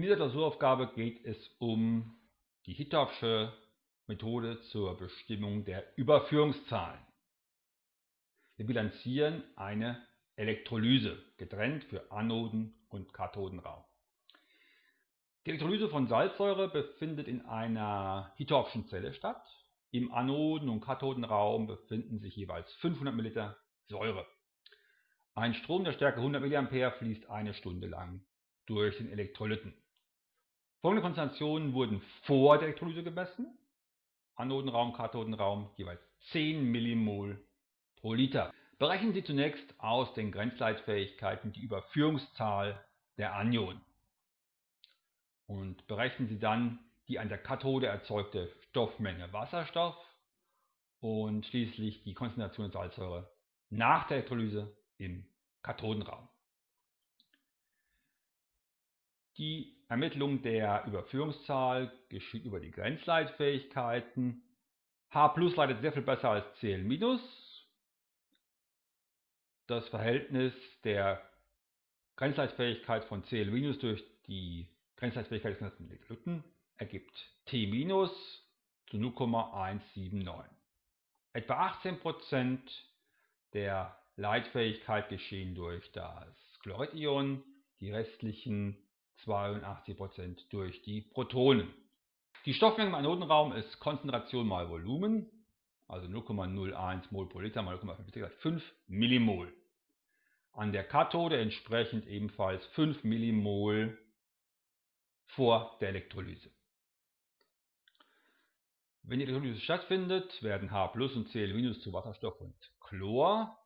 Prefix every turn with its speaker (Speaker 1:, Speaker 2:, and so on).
Speaker 1: In dieser Klausuraufgabe geht es um die Hittorfsche Methode zur Bestimmung der Überführungszahlen. Wir bilanzieren eine Elektrolyse, getrennt für Anoden- und Kathodenraum. Die Elektrolyse von Salzsäure befindet in einer Hittorfschen Zelle statt. Im Anoden- und Kathodenraum befinden sich jeweils 500 ml Säure. Ein Strom der Stärke 100 mA fließt eine Stunde lang durch den Elektrolyten. Folgende Konzentrationen wurden vor der Elektrolyse gemessen. Anodenraum, Kathodenraum jeweils 10 Millimol pro Liter. Berechnen Sie zunächst aus den Grenzleitfähigkeiten die Überführungszahl der Anionen. Und berechnen Sie dann die an der Kathode erzeugte Stoffmenge Wasserstoff und schließlich die Konzentration der Salzsäure nach der Elektrolyse im Kathodenraum. Die Ermittlung der Überführungszahl geschieht über die Grenzleitfähigkeiten. H leitet sehr viel besser als Cl-. Das Verhältnis der Grenzleitfähigkeit von Cl- durch die Grenzleitfähigkeit des ganzen Elektrolyten ergibt T- zu 0,179. Etwa 18% der Leitfähigkeit geschehen durch das Chloridion, die restlichen 82% durch die Protonen. Die Stoffmenge im Anodenraum ist Konzentration mal Volumen, also 0,01 Mol pro Liter mal 0,5 Liter, 5 Millimol. An der Kathode entsprechend ebenfalls 5 Millimol vor der Elektrolyse. Wenn die Elektrolyse stattfindet, werden H und Cl- zu Wasserstoff und Chlor